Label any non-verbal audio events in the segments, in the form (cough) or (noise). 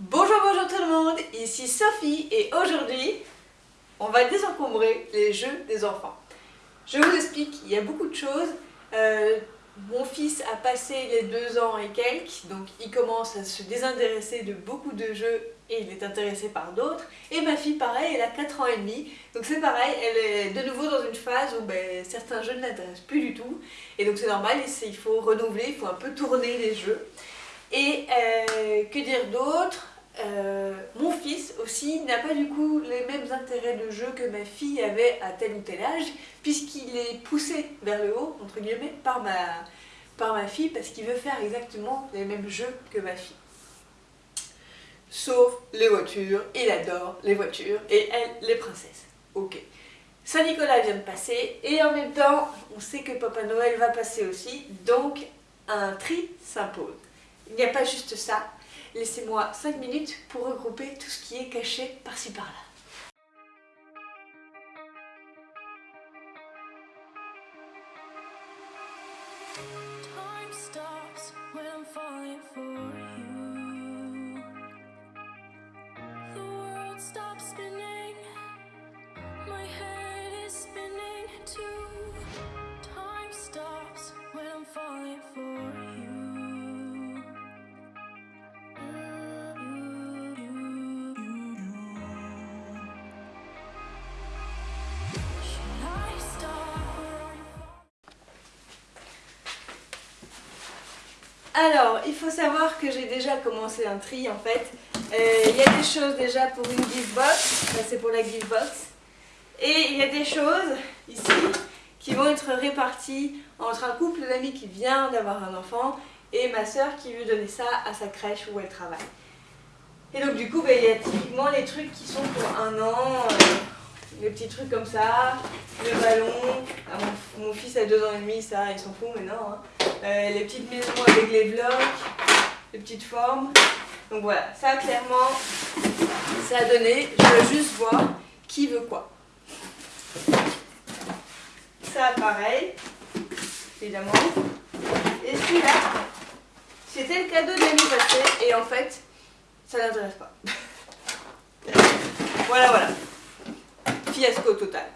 Bonjour, bonjour tout le monde, ici Sophie et aujourd'hui, on va désencombrer les jeux des enfants. Je vous explique, il y a beaucoup de choses. Euh, mon fils a passé les deux ans et quelques, donc il commence à se désintéresser de beaucoup de jeux et il est intéressé par d'autres. Et ma fille, pareil, elle a 4 ans et demi, donc c'est pareil, elle est de nouveau dans une phase où ben, certains jeux ne l'intéressent plus du tout. Et donc c'est normal, il faut renouveler, il faut un peu tourner les jeux. Et euh, que dire d'autre? Euh, mon fils aussi n'a pas du coup les mêmes intérêts de jeu que ma fille avait à tel ou tel âge, puisqu'il est poussé vers le haut, entre guillemets, par ma, par ma fille, parce qu'il veut faire exactement les mêmes jeux que ma fille. Sauf les voitures, il adore les voitures, et elle, les princesses. Ok. Saint-Nicolas vient de passer, et en même temps, on sait que Papa Noël va passer aussi, donc un tri s'impose. Il n'y a pas juste ça, Laissez-moi 5 minutes pour regrouper tout ce qui est caché par-ci par-là. Alors, il faut savoir que j'ai déjà commencé un tri en fait. Euh, il y a des choses déjà pour une gift box, ça c'est pour la gift box. Et il y a des choses ici qui vont être réparties entre un couple d'amis qui vient d'avoir un enfant et ma soeur qui veut donner ça à sa crèche où elle travaille. Et donc du coup, ben, il y a typiquement les trucs qui sont pour un an, euh, les petits trucs comme ça, le ballon, ah, mon, fils a deux ans et demi, ça, il s'en fout, mais non. Hein. Euh, les petites maisons avec les blocs, les petites formes. Donc voilà, ça clairement, ça a donné. Je veux juste voir qui veut quoi. Ça, pareil, évidemment. Et celui-là, c'était le cadeau de l'année passée, et en fait, ça n'intéresse pas. (laughs) voilà, voilà fiasco total.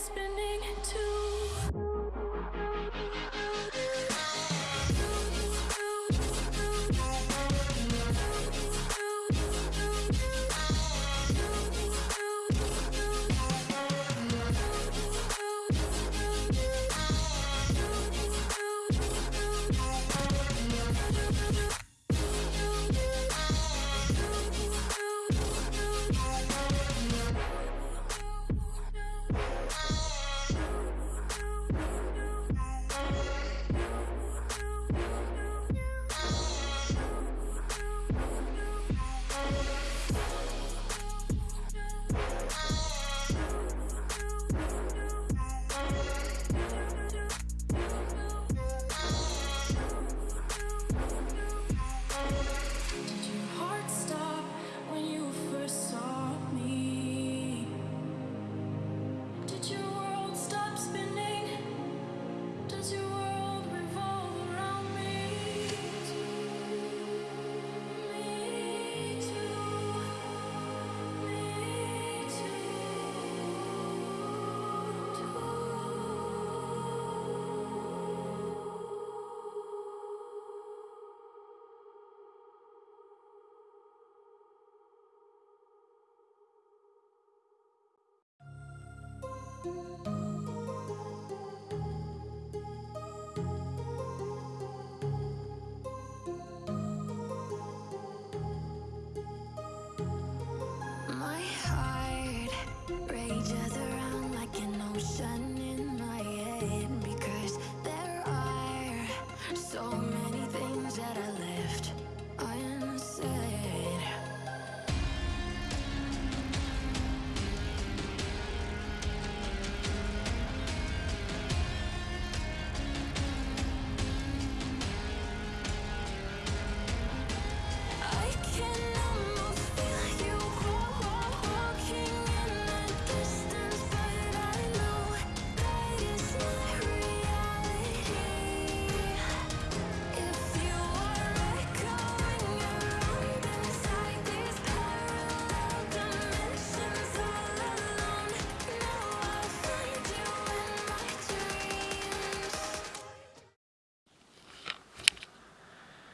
spinning too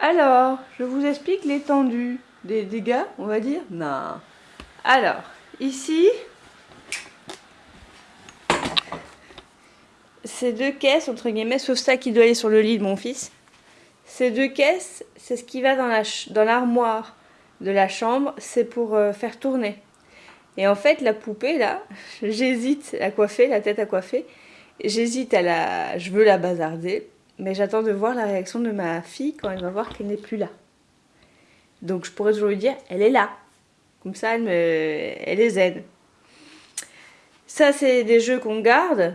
Alors, je vous explique l'étendue des dégâts, on va dire. Non. Alors, ici, ces deux caisses, entre guillemets, sauf ça qui doit aller sur le lit de mon fils. Ces deux caisses, c'est ce qui va dans l'armoire de la chambre, c'est pour euh, faire tourner. Et en fait, la poupée, là, (laughs) j'hésite à coiffer, la tête à coiffer. J'hésite à la... Je veux la bazarder, mais j'attends de voir la réaction de ma fille quand elle va voir qu'elle n'est plus là. Donc je pourrais toujours lui dire, elle est là. Comme ça, elle, me... elle est zen. Ça, c'est des jeux qu'on garde,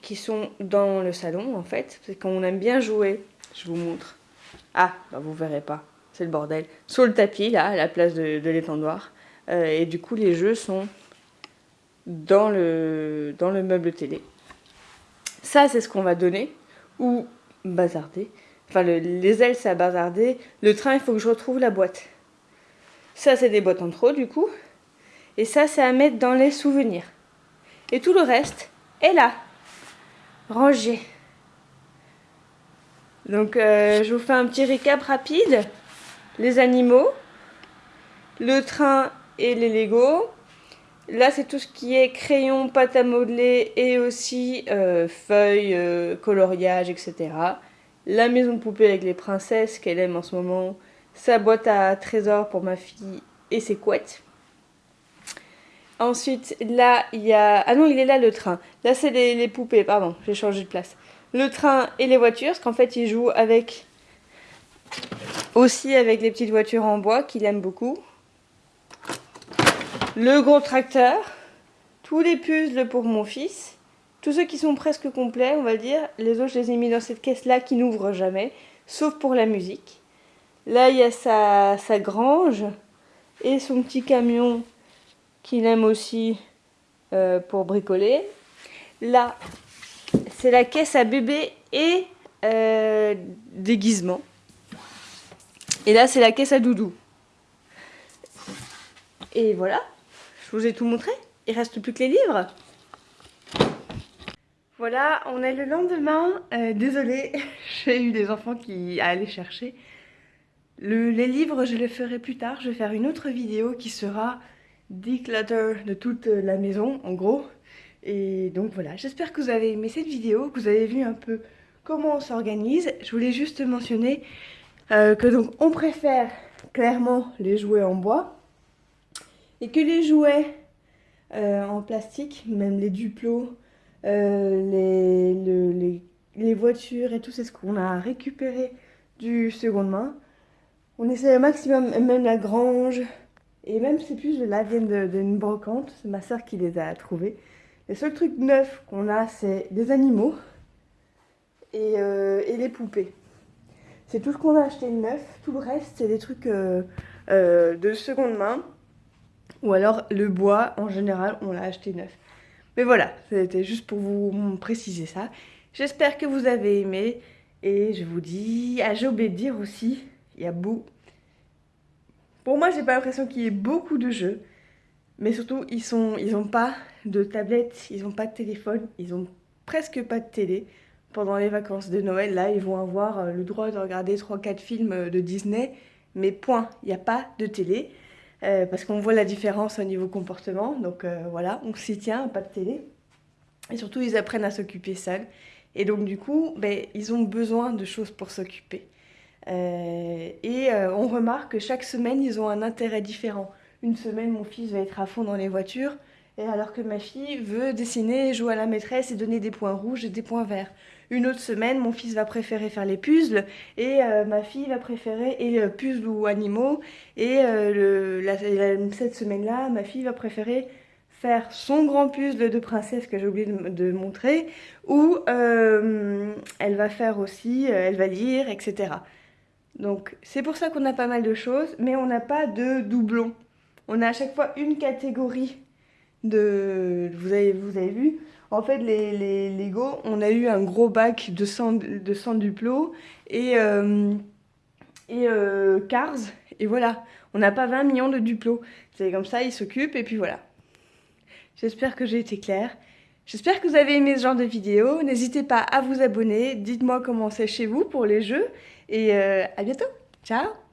qui sont dans le salon, en fait. C'est qu'on aime bien jouer. Je vous montre. Ah, bah vous verrez pas. C'est le bordel. Sur le tapis, là, à la place de, l'étendoir. Euh, et du coup, les jeux sont dans le, meuble télé. Ça, c'est ce qu'on va donner. Bazarder. Enfin, les ailes, c'est à bazarder. Le train, il faut que je retrouve la boîte. Ça, c'est des boîtes en trop, du coup. Et ça, c'est à mettre dans les souvenirs. Et tout le reste est là. Rangé. Donc, euh, je vous fais un petit récap rapide. Les animaux. Le train et les Lego. Là, c'est tout ce qui est crayon, pâte à modeler et aussi euh, feuilles, euh, coloriage, etc. La maison de poupée avec les princesses qu'elle aime en ce moment. Sa boîte à trésors pour ma fille et ses couettes. Ensuite, là, il y a... Ah non, il est là, le train. Là, c'est les, poupées, pardon, j'ai changé de place. Le train et les voitures, parce qu'en fait, il joue avec... Aussi avec les petites voitures en bois qu'il aime beaucoup le gros tracteur, tous les puzzles pour mon fils, tous ceux qui sont presque complets, on va dire. Les autres, je les ai mis dans cette caisse-là qui n'ouvre jamais, sauf pour la musique. Là, il y a sa, grange et son petit camion qu'il aime aussi euh, pour bricoler. Là, c'est la caisse à bébé et euh, déguisement. Et là, c'est la caisse à doudou. Et voilà. Je vous ai tout montré. Il reste plus que les livres. Voilà, on est le lendemain. Euh, désolée, (laughs) j'ai eu des enfants qui allaient chercher. les livres, je les ferai plus tard. Je vais faire une autre vidéo qui sera declutter de toute la maison, en gros. Et donc voilà, j'espère que vous avez aimé cette vidéo, que vous avez vu un peu comment on s'organise. Je voulais juste mentionner euh, que donc on préfère clairement les jouets en bois et que les jouets euh, en plastique, même les duplos, euh, les, les, voitures et tout, c'est ce qu'on a récupéré du seconde main. On essaie au maximum, même la grange, et même c'est plus de la vienne d'une brocante, c'est ma soeur qui les a trouvés. Les seuls trucs neufs qu'on a, c'est des animaux et, euh, et les poupées. C'est tout ce qu'on a acheté neuf, tout le reste c'est des trucs de seconde main. Ou alors le bois, en général, on l'a acheté neuf. Mais voilà, c'était juste pour vous préciser ça. J'espère que vous avez aimé. Et je vous dis, ah j'ai aussi, il y a beau. Pour moi, j'ai pas l'impression qu'il y ait beaucoup de jeux. Mais surtout, ils sont, ils ont pas de tablette, ils ont pas de téléphone, ils ont presque pas de télé. Pendant les vacances de Noël, là, ils vont avoir euh, le droit de regarder 3-4 films euh, de Disney. Mais point, il n'y a pas de télé. Euh, parce qu'on voit la différence au niveau comportement. Donc euh, voilà, on s'y tient, pas de télé. Et surtout, ils apprennent à s'occuper seuls. Et donc du coup, ben, ils ont besoin de choses pour s'occuper. Euh, et on remarque que chaque semaine, ils ont un intérêt différent. Une semaine, mon fils va être à fond dans les voitures, et alors que ma fille veut dessiner, jouer à la maîtresse et donner des points rouges et des points verts. Une autre semaine, mon fils va préférer faire les puzzles et euh, ma fille va préférer et le puzzle ou animaux. Et euh, cette semaine-là, ma fille va préférer faire son grand puzzle de princesse que j'ai oublié de, montrer ou euh, elle va faire aussi, elle va lire, etc. Donc c'est pour ça qu'on a pas mal de choses, mais on n'a pas de doublons. On a à chaque fois une catégorie de... Vous avez, vous avez vu en fait, les, Lego, on a eu un gros bac de 100, de 100 Duplo et, euh, et euh, Cars. Et voilà, on n'a pas 20 millions de Duplo. C'est comme ça, ils s'occupent et puis voilà. J'espère que j'ai été claire. J'espère que vous avez aimé ce genre de vidéo. N'hésitez pas à vous abonner. Dites-moi comment c'est chez vous pour les jeux. Et euh, à bientôt Ciao